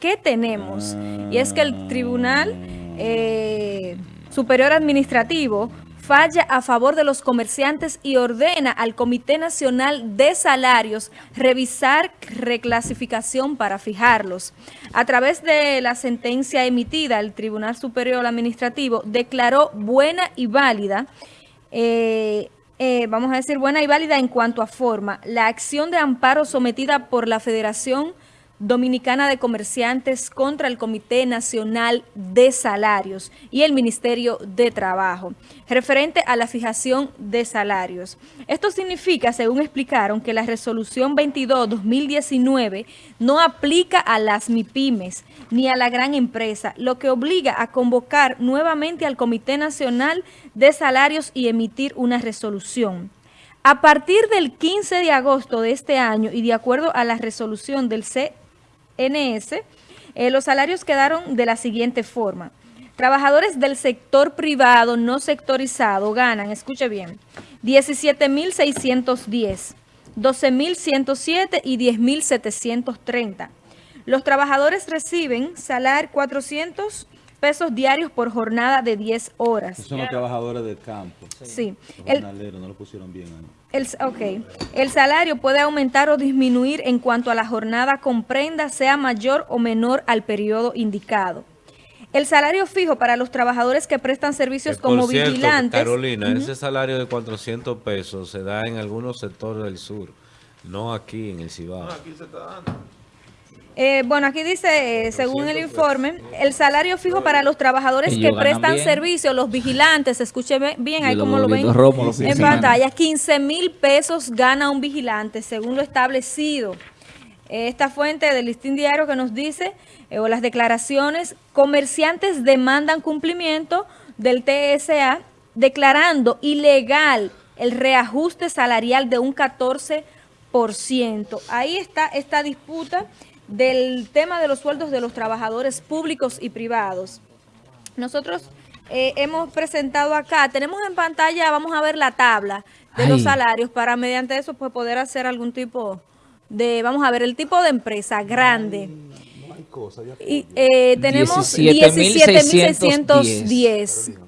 ¿Qué tenemos? Y es que el Tribunal eh, Superior Administrativo falla a favor de los comerciantes y ordena al Comité Nacional de Salarios revisar reclasificación para fijarlos. A través de la sentencia emitida, el Tribunal Superior Administrativo declaró buena y válida eh, eh, vamos a decir buena y válida en cuanto a forma, la acción de amparo sometida por la Federación Dominicana de Comerciantes contra el Comité Nacional de Salarios y el Ministerio de Trabajo, referente a la fijación de salarios. Esto significa, según explicaron, que la resolución 22-2019 no aplica a las MIPIMES ni a la gran empresa, lo que obliga a convocar nuevamente al Comité Nacional de Salarios y emitir una resolución. A partir del 15 de agosto de este año y de acuerdo a la resolución del C NS, eh, los salarios quedaron de la siguiente forma. Trabajadores del sector privado no sectorizado ganan, escuche bien, 17.610, 12.107 y 10.730. Los trabajadores reciben salario 400 pesos diarios por jornada de 10 horas. son los trabajadores del campo. Sí. El, no lo pusieron bien El, ok. El salario puede aumentar o disminuir en cuanto a la jornada comprenda, sea mayor o menor al periodo indicado. El salario fijo para los trabajadores que prestan servicios como vigilantes. Carolina, ese salario de 400 pesos se da en algunos sectores del sur, no aquí en el Cibao. No, aquí se está dando. Eh, bueno, aquí dice, eh, según el informe, el salario fijo para los trabajadores que prestan servicio, los vigilantes, escuche bien ahí como lo ven en pantalla, 15 mil pesos gana un vigilante, según lo establecido. Esta fuente del listín diario que nos dice, eh, o las declaraciones, comerciantes demandan cumplimiento del TSA declarando ilegal el reajuste salarial de un 14%. Ahí está esta disputa del tema de los sueldos de los trabajadores públicos y privados. Nosotros eh, hemos presentado acá, tenemos en pantalla, vamos a ver la tabla de los salarios para mediante eso pues poder hacer algún tipo de, vamos a ver, el tipo de empresa grande. y, eh, tenemos 17.610.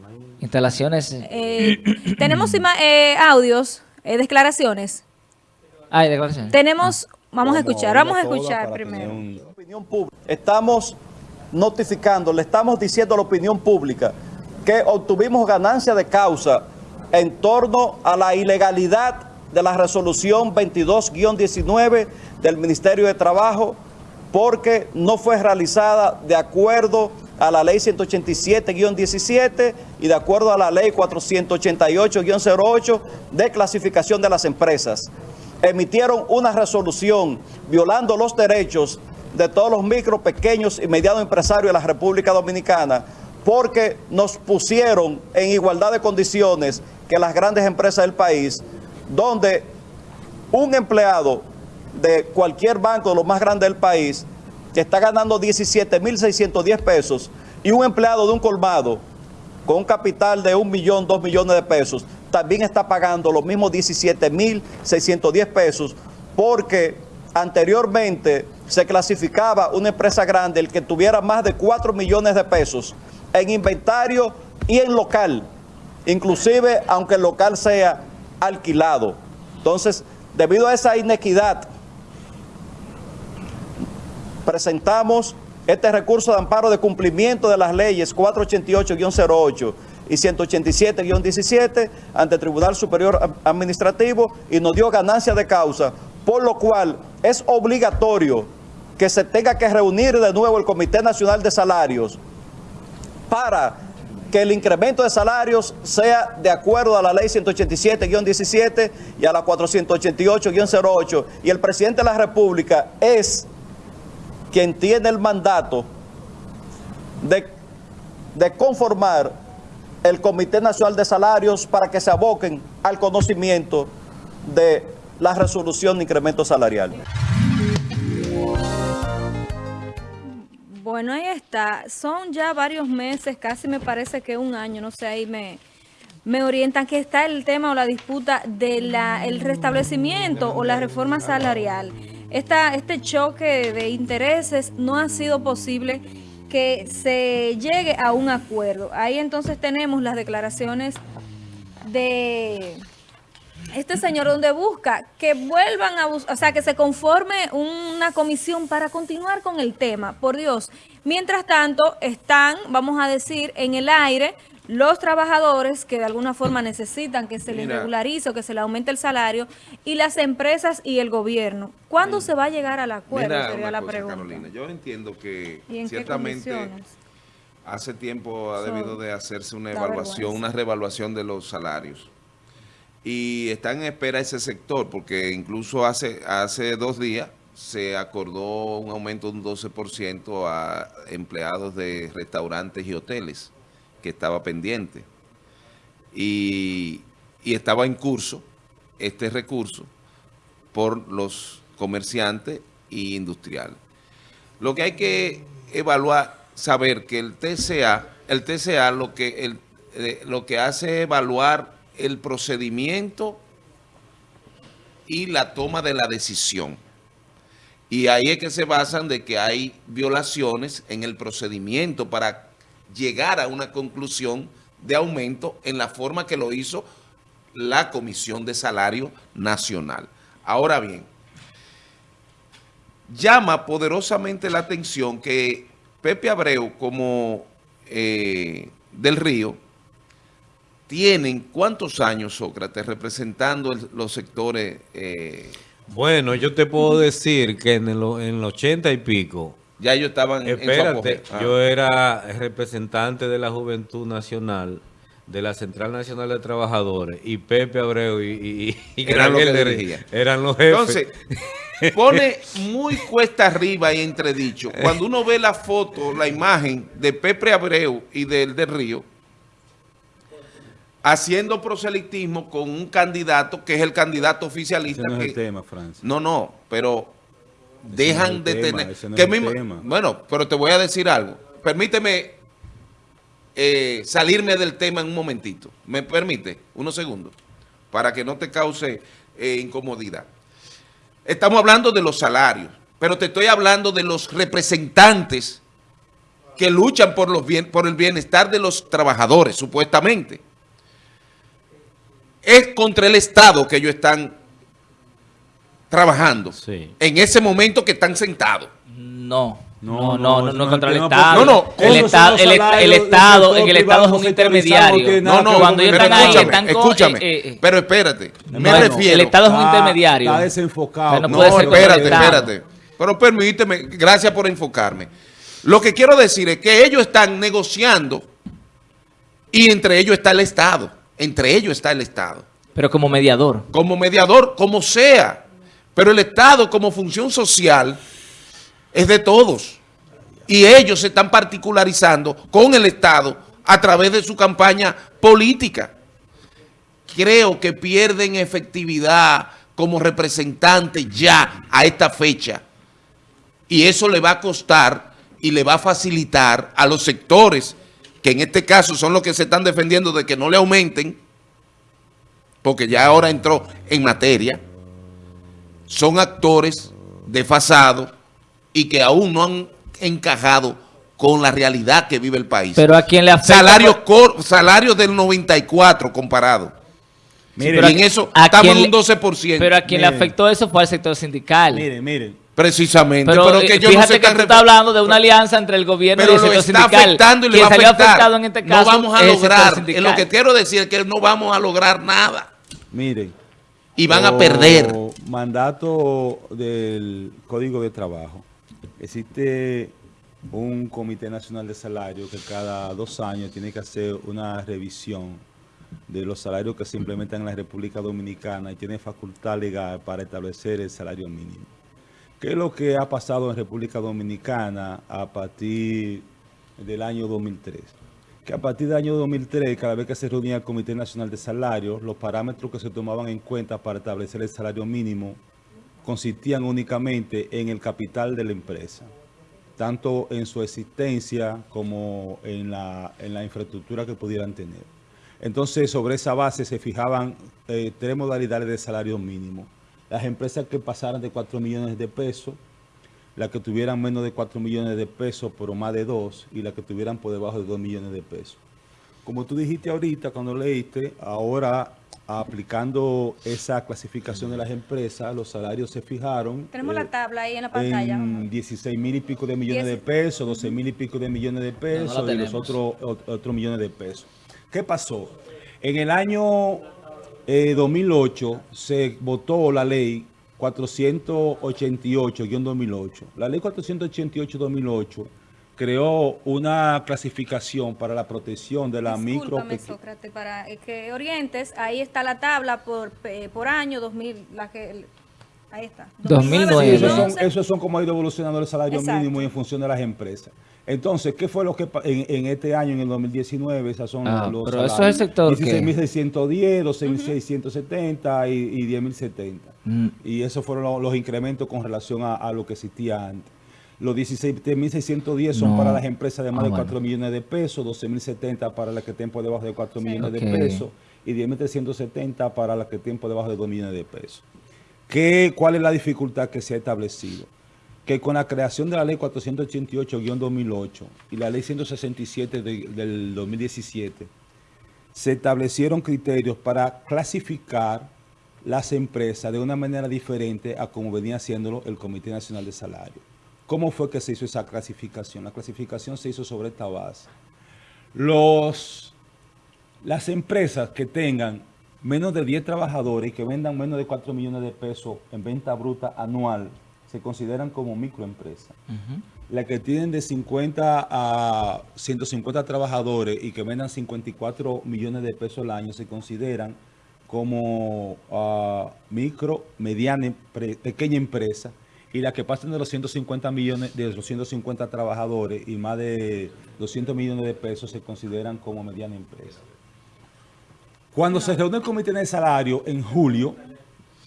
Instalaciones. Eh, tenemos audios, declaraciones. Hay declaraciones. Tenemos Vamos a escuchar, vamos a escuchar primero. Estamos notificando, le estamos diciendo a la opinión pública que obtuvimos ganancia de causa en torno a la ilegalidad de la resolución 22-19 del Ministerio de Trabajo porque no fue realizada de acuerdo a la ley 187-17 y de acuerdo a la ley 488-08 de clasificación de las empresas emitieron una resolución violando los derechos de todos los micro, pequeños y medianos empresarios de la República Dominicana porque nos pusieron en igualdad de condiciones que las grandes empresas del país, donde un empleado de cualquier banco de los más grandes del país, que está ganando 17.610 pesos, y un empleado de un colmado con un capital de un millón, dos millones de pesos, también está pagando los mismos 17.610 pesos porque anteriormente se clasificaba una empresa grande el que tuviera más de 4 millones de pesos en inventario y en local, inclusive aunque el local sea alquilado. Entonces, debido a esa inequidad, presentamos este recurso de amparo de cumplimiento de las leyes 488-08 y 187-17 ante el Tribunal Superior Administrativo y nos dio ganancia de causa, por lo cual es obligatorio que se tenga que reunir de nuevo el Comité Nacional de Salarios para que el incremento de salarios sea de acuerdo a la ley 187-17 y a la 488-08 y el presidente de la República es quien tiene el mandato de, de conformar el Comité Nacional de Salarios para que se aboquen al conocimiento de la resolución de incremento salarial. Bueno, ahí está. Son ya varios meses, casi me parece que un año, no sé, ahí me, me orientan que está el tema o la disputa del el restablecimiento o la reforma salarial. este choque de intereses no ha sido posible que se llegue a un acuerdo. Ahí entonces tenemos las declaraciones de este señor donde busca que vuelvan a buscar, o sea, que se conforme una comisión para continuar con el tema, por Dios. Mientras tanto, están, vamos a decir, en el aire los trabajadores que de alguna forma necesitan que se les regularice o que se les aumente el salario y las empresas y el gobierno. ¿Cuándo se va a llegar al acuerdo? sería la pregunta. Carolina, yo entiendo que ciertamente hace tiempo ha debido de hacerse una evaluación, una reevaluación de los salarios. Y está en espera ese sector, porque incluso hace, hace dos días se acordó un aumento de un 12% a empleados de restaurantes y hoteles que estaba pendiente. Y, estaba en curso este recurso por los comerciantes y industriales. Lo que hay que evaluar, saber que el TCA, el TCA lo que, el, eh, lo que hace es evaluar el procedimiento y la toma de la decisión. Y ahí es que se basan de que hay violaciones en el procedimiento para llegar a una conclusión de aumento en la forma que lo hizo la Comisión de Salario Nacional. Ahora bien, llama poderosamente la atención que Pepe Abreu como eh, del Río tienen cuántos años, Sócrates, representando los sectores... Eh, bueno, yo te puedo decir que en el, en el 80 y pico ya ellos estaban Espérate, en yo era representante de la Juventud Nacional, de la Central Nacional de Trabajadores, y Pepe Abreu y, y, eran, los que eran los jefes. Entonces, pone muy cuesta arriba y entredicho. Cuando uno ve la foto, la imagen de Pepe Abreu y del de Río, haciendo proselitismo con un candidato que es el candidato oficialista. no es el tema, Francia. No, no, pero dejan de tener... que bueno, pero te voy a decir algo. Permíteme eh, salirme del tema en un momentito. ¿Me permite? Unos segundos. Para que no te cause eh, incomodidad. Estamos hablando de los salarios, pero te estoy hablando de los representantes que luchan por, los bien, por el bienestar de los trabajadores, supuestamente. Es contra el Estado que ellos están trabajando en ese momento que están sentados. No. No, no, no, no, contra el Estado. No, no. El, Estado, el, Estado, en el Estado es un intermediario. No, no, cuando ellos están ahí, están Escúchame, eh, eh, pero espérate, me refiero. El Estado es un intermediario. Está desenfocado. No, espérate, espérate. Pero permíteme, gracias por enfocarme. Lo que quiero decir es que ellos están negociando y entre ellos está el Estado. Entre ellos está el Estado. Pero como mediador. Como mediador, como sea. Pero el Estado como función social es de todos. Y ellos se están particularizando con el Estado a través de su campaña política. Creo que pierden efectividad como representantes ya a esta fecha. Y eso le va a costar y le va a facilitar a los sectores, que en este caso son los que se están defendiendo de que no le aumenten, porque ya ahora entró en materia, son actores desfasados y que aún no han encajado con la realidad que vive el país. Pero a quién le afecta... Salarios, salarios del 94 comparado. Miren, y en eso estamos en un 12%. Pero a quien le afectó eso fue al sector sindical. Miren, miren. Precisamente. Pero, que yo fíjate no que tú estás hablando de una alianza entre el gobierno y el sector sindical. Pero lo está afectando y le va a afectar. En este caso, no vamos a lograr. lo que quiero decir es que no vamos a lograr nada. Miren, y van a perder. Mandato del Código de Trabajo. Existe un Comité Nacional de Salario que cada dos años tiene que hacer una revisión de los salarios que se implementan en la República Dominicana y tiene facultad legal para establecer el salario mínimo. ¿Qué es lo que ha pasado en República Dominicana a partir del año 2003? Que a partir del año 2003, cada vez que se reunía el Comité Nacional de Salarios, los parámetros que se tomaban en cuenta para establecer el salario mínimo consistían únicamente en el capital de la empresa, tanto en su existencia como en la, infraestructura que pudieran tener. Entonces, sobre esa base se fijaban eh, tres modalidades de salario mínimo, las empresas que pasaran de 4 millones de pesos, las que tuvieran menos de 4 millones de pesos, pero más de 2, y las que tuvieran por debajo de 2 millones de pesos. Como tú dijiste ahorita cuando leíste, ahora aplicando esa clasificación de las empresas, los salarios se fijaron. Tenemos la eh, tabla ahí en la pantalla. En 16 mil y pico de millones de pesos, 12 mil y pico de millones de pesos y los otros otro millones de pesos. ¿Qué pasó? En el año 2008 eh, se votó la ley 488-2008. La ley 488-2008 creó una clasificación para la protección de la micro... Sócrates, para que orientes, ahí está la tabla por, por año, 2000, la que... Ahí está. 2009. esos, son, como ha ido evolucionando el salario mínimo y en función de las empresas. Entonces, ¿qué fue lo que en, este año, en el 2019? Esas son ah, los pero eso es el sector 16.610, 12.670 y, 10.070. Mm. Y esos fueron los, incrementos con relación a lo que existía antes. Los 17.610 son para las empresas de más de 4 millones de pesos, 12.070 para las que tienen por debajo de 4 millones de pesos y 10.370 para las que tienen por debajo de 2 millones de pesos. ¿Qué, ¿Cuál es la dificultad que se ha establecido? Que con la creación de la ley 488-2008 y la ley 167 del 2017, se establecieron criterios para clasificar las empresas de una manera diferente a como venía haciéndolo el Comité Nacional de Salario. ¿Cómo fue que se hizo esa clasificación? La clasificación se hizo sobre esta base. Los, las empresas que tengan menos de 10 trabajadores que vendan menos de 4 millones de pesos en venta bruta anual se consideran como microempresas. Las que tienen de 50 a 150 trabajadores y que vendan 54 millones de pesos al año se consideran como uh, micro, mediana, pequeña empresa y las que pasen de los 150 millones, de los 150 trabajadores y más de 200 millones de pesos se consideran como mediana empresa. Cuando se reúne el comité de salario en julio,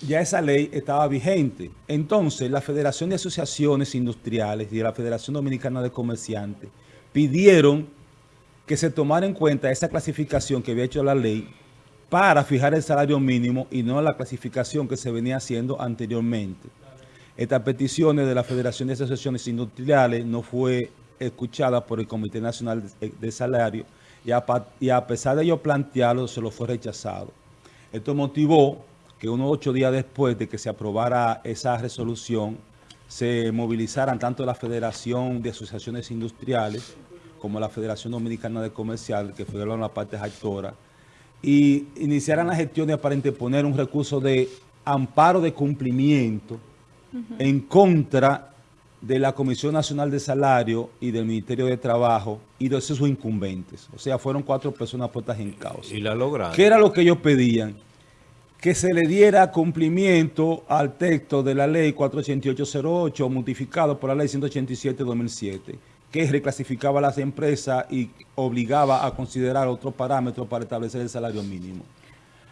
ya esa ley estaba vigente. Entonces, la Federación de Asociaciones Industriales y la Federación Dominicana de Comerciantes pidieron que se tomara en cuenta esa clasificación que había hecho la ley para fijar el salario mínimo y no la clasificación que se venía haciendo anteriormente. Estas peticiones de la Federación de Asociaciones Industriales no fue escuchada por el Comité Nacional de, Salario y a, pesar de ello plantearlo, se lo fue rechazado. Esto motivó que unos ocho días después de que se aprobara esa resolución, se movilizaran tanto la Federación de Asociaciones Industriales como la Federación Dominicana de Comercial, que fueron la parte actora, y iniciaran las gestiones para interponer un recurso de amparo de cumplimiento en contra de la Comisión Nacional de Salario y del Ministerio de Trabajo y de sus incumbentes. O sea, fueron cuatro personas puestas en causa. Y la lograron. ¿Qué era lo que ellos pedían? Que se le diera cumplimiento al texto de la ley 48808 modificado por la ley 187-2007, que reclasificaba a las empresas y obligaba a considerar otros parámetros para establecer el salario mínimo.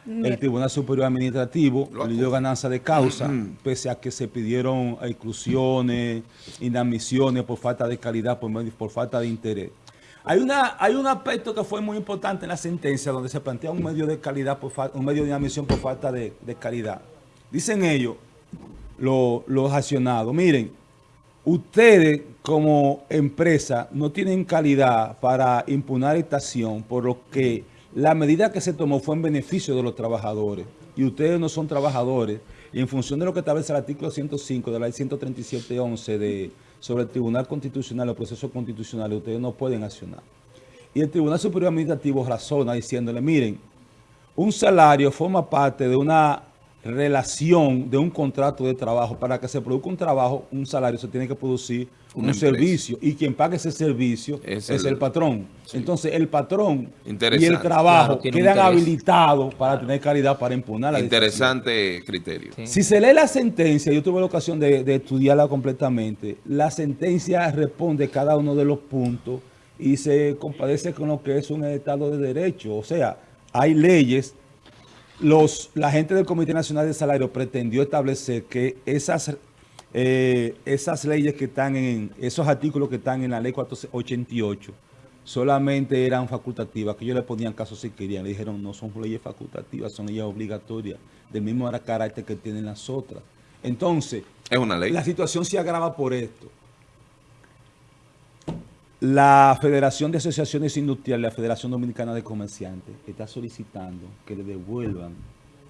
El Tribunal Superior Administrativo le dio ganancia de causa, pese a que se pidieron exclusiones, inadmisiones por falta de calidad, por, por falta de interés. Hay, una, hay un aspecto que fue muy importante en la sentencia donde se plantea un medio de calidad, por un medio de inadmisión por falta de, calidad. Dicen ellos, los accionados, miren, ustedes como empresa no tienen calidad para impugnar esta acción, por lo que la medida que se tomó fue en beneficio de los trabajadores y ustedes no son trabajadores y en función de lo que establece el artículo 105 de la ley 137.11 de, sobre el Tribunal Constitucional o proceso constitucional, ustedes no pueden accionar. Y el Tribunal Superior Administrativo razona diciéndole, miren, un salario forma parte de una relación de un contrato de trabajo. Para que se produzca un trabajo, un salario, se tiene que producir un servicio. Y quien paga ese servicio es el, patrón. Entonces, el patrón y el trabajo quedan habilitados para tener calidad para impugnar la Interesante criterio. Si se lee la sentencia, yo tuve la ocasión de, de estudiarla completamente, la sentencia responde cada uno de los puntos y se compadece con lo que es un Estado de Derecho. O sea, hay leyes los, la gente del Comité Nacional de Salario pretendió establecer que esas, eh, esas leyes que están en, esos artículos que están en la ley 488 solamente eran facultativas, que ellos le ponían caso si querían. Le dijeron, no son leyes facultativas, son leyes obligatorias, del mismo carácter que tienen las otras. Entonces, es una ley. la situación se agrava por esto. La Federación de Asociaciones Industriales, la Federación Dominicana de Comerciantes, está solicitando que le devuelvan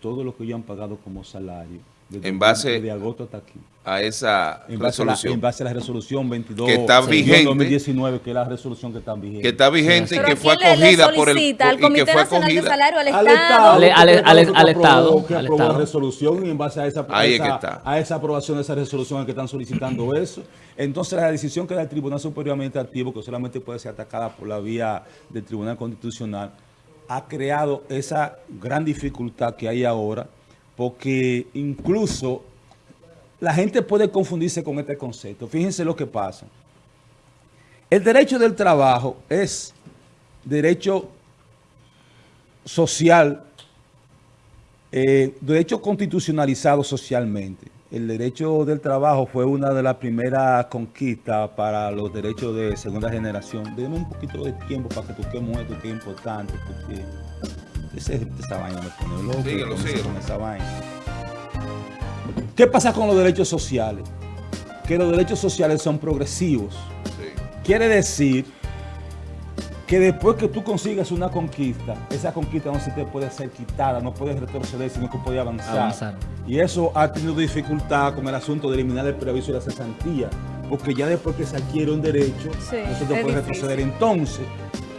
todo lo que ellos han pagado como salario en base de agosto hasta aquí. a esa en resolución. en base a la resolución 22 que está vigente, 2019, que es la resolución que está vigente. Que está vigente y que fue acogida por el al Comité Nacional de Salario, al Estado. Al, al, al, Estado. Que aprobó la resolución y en base a esa, Ahí esa, está. a esa aprobación de esa resolución es que están solicitando eso. Entonces la decisión que da el Tribunal Superior Administrativo, que solamente puede ser atacada por la vía del Tribunal Constitucional, ha creado esa gran dificultad que hay ahora, porque incluso la gente puede confundirse con este concepto. Fíjense lo que pasa. El derecho del trabajo es derecho social, eh, derecho constitucionalizado socialmente. El derecho del trabajo fue una de las primeras conquistas para los derechos de segunda generación. Denme un poquito de tiempo para que toquemos esto que es importante, porque esa vaina me pone loco síguelo, síguelo. con esa vaina. ¿Qué pasa con los derechos sociales? Que los derechos sociales son progresivos. Quiere decir que después que tú consigas una conquista, esa conquista no se te puede ser quitada, no puedes retroceder, sino que puede avanzar. Avanzar. Y eso ha tenido dificultad con el asunto de eliminar el preaviso y la cesantía, porque ya después que se adquiere un derecho, Sí, no se te puede difícil. retroceder. Entonces,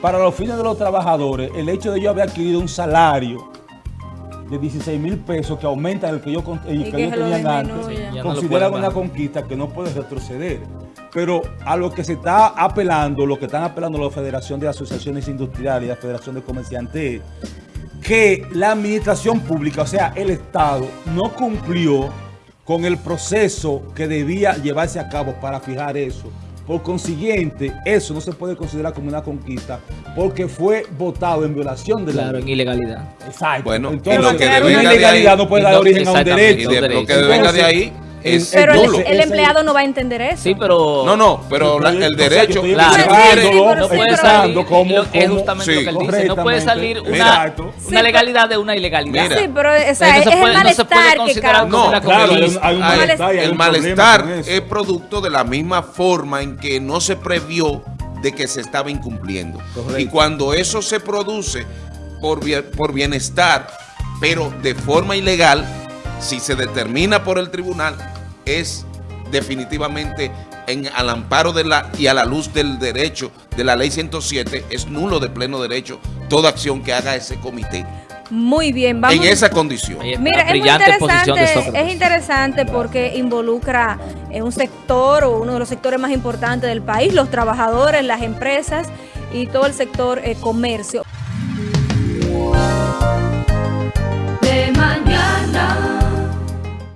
para los fines de los trabajadores, el hecho de yo haber adquirido un salario de 16 mil pesos que aumenta el que yo, el que que yo tenía antes, no pueden una conquista que no puede retroceder. Pero a lo que se está apelando, lo que están apelando la Federación de Asociaciones Industriales y la Federación de Comerciantes, es que la administración pública, o sea, el Estado, no cumplió con el proceso que debía llevarse a cabo para fijar eso. Por consiguiente, eso no se puede considerar como una conquista porque fue votado en violación de la Claro, en ilegalidad. Exacto. Bueno, y Entonces, lo que una devenga de ilegalidad ahí- no puede dar origen a un exactamente, Y derecho. de, lo que Entonces, venga de ahí es Pero el, el empleado no va a entender eso. Sí, pero... No, no, pero la- el O sea, derecho... yo estoy Claro. Sí, pero no sí, puede salir, lo- es justamente lo que él dice, no puede salir una, una Sí, legalidad de una ilegalidad. Mira. Sí, pero o sea, no es se el puede- no puede malestar que considerar causa. como una Claro, hay un, hay un Hay- malestar. el malestar es producto de la misma forma en que no se previó de que se estaba incumpliendo. Correcto. Y cuando eso se produce por, por bienestar, pero de forma ilegal, si se determina por el tribunal, es definitivamente en, al amparo de la y a la luz del derecho de la ley 107, es nulo de pleno derecho toda acción que haga ese comité Muy bien, vamos. en esa condición. Mira, es muy interesante, es interesante porque involucra en un sector o uno de los sectores más importantes del país, los trabajadores, las empresas y todo el sector eh, comercio.